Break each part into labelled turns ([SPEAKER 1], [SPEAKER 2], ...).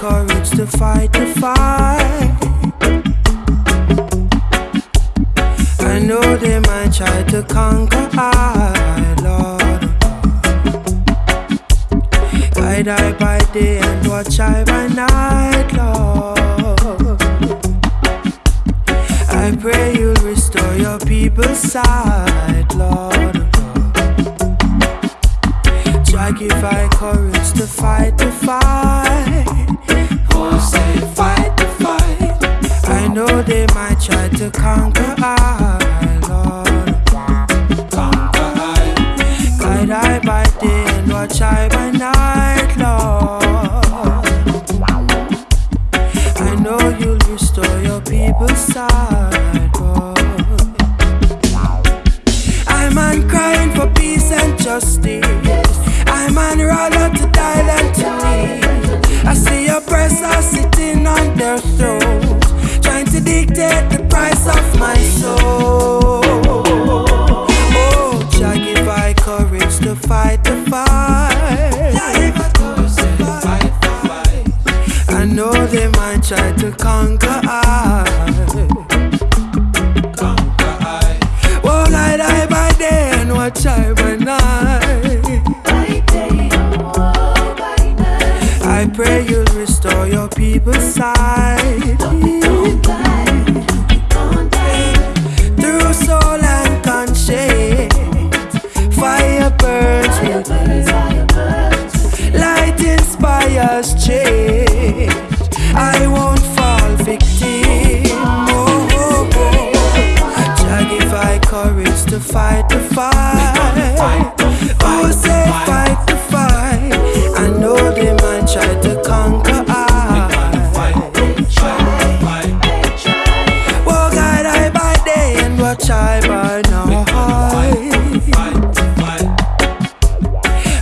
[SPEAKER 1] to fight the fight. I know they might try to conquer I, Lord. Guide I by day and watch I by night, Lord. I pray you'll restore your people's sight, Lord. Try give I courage to fight the fight. To conquer I, Lord. Conquer I. Guide I by day and watch I by night, Lord. I know you'll restore your people's sight, Lord. I'm on crying for peace and justice. I'm on rather to die than to live. I see oppressors sitting on their trying to dictate the price of my soul. Oh, Jah give I courage to fight the fight. I know they might try to conquer I. Oh, light I by day and watch I by night. I pray you'll restore your people's sight. Fight the fight. Oh, say fight the fight. I know they might try to conquer I. By day and by night.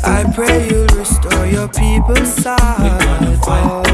[SPEAKER 1] I pray you'll restore your people's sight.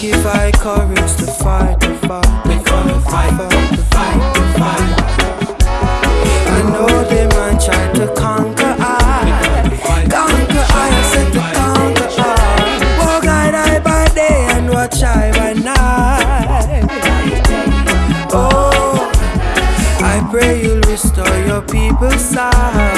[SPEAKER 1] give I courage to fight, to fight, we gonna fight, fight, to fight, the fight. I know they man try to conquer I, conquer I, I said to conquer I. Walk I die by day and watch I by night. Oh, I pray you'll restore your people's sight.